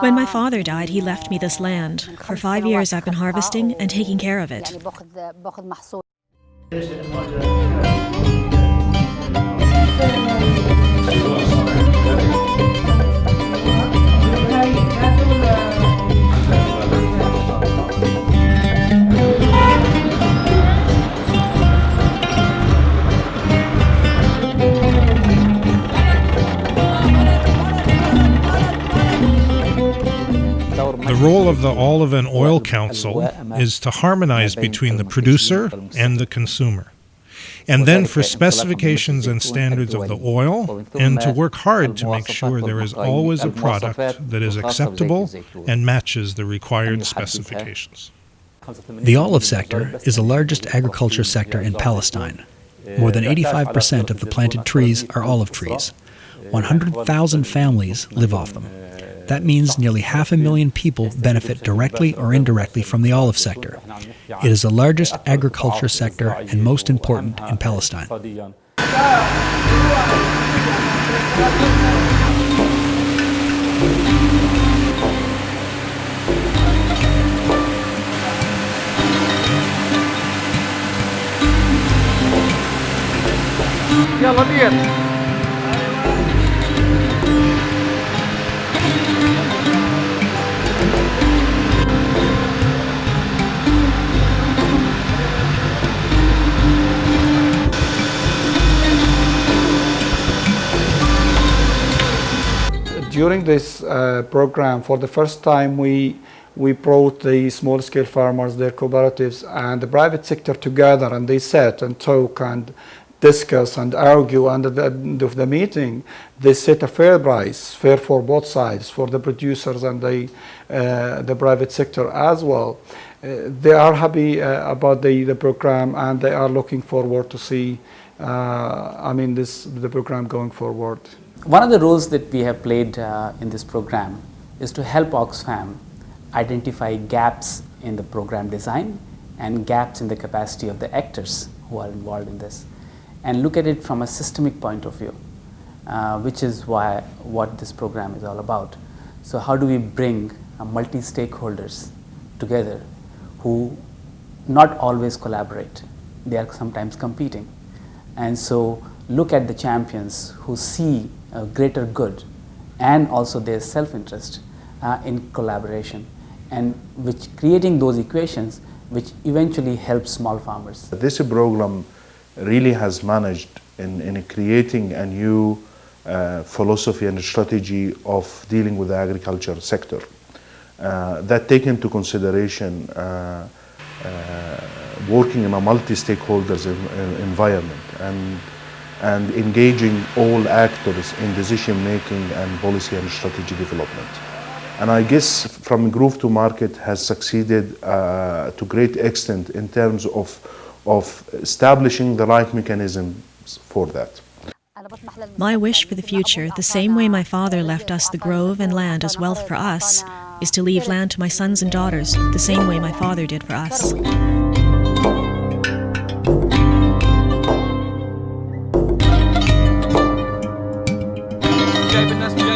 When my father died, he left me this land. For five years, I've been harvesting and taking care of it. Role of the Olive and Oil Council is to harmonize between the producer and the consumer, and then for specifications and standards of the oil, and to work hard to make sure there is always a product that is acceptable and matches the required specifications. The olive sector is the largest agriculture sector in Palestine. More than 85% of the planted trees are olive trees. 100,000 families live off them. That means nearly half a million people benefit directly or indirectly from the olive sector. It is the largest agriculture sector and most important in Palestine. يلا بير During this uh, program, for the first time, we we brought the small-scale farmers, their cooperatives, and the private sector together, and they sat and talk and discuss and argue. And at the end of the meeting, they set a fair price, fair for both sides, for the producers and the uh, the private sector as well. Uh, they are happy uh, about the the program, and they are looking forward to see. I mean, this the program going forward. One of the roles that we have played uh, in this program is to help Oxfam identify gaps in the program design and gaps in the capacity of the actors who are involved in this and look at it from a systemic point of view, uh, which is why what this program is all about. So how do we bring uh, multi-stakeholders together who not always collaborate, they are sometimes competing. And so look at the champions who see a greater good and also their self-interest uh, in collaboration and which creating those equations which eventually help small farmers. This program really has managed in, in creating a new uh, philosophy and strategy of dealing with the agriculture sector uh, that take into consideration uh, uh working in a multi-stakeholders environment and and engaging all actors in decision making and policy and strategy development. And I guess from Grove to Market has succeeded uh, to great extent in terms of, of establishing the right mechanisms for that. My wish for the future, the same way my father left us the grove and land as wealth for us, is to leave land to my sons and daughters, the same way my father did for us. David, that's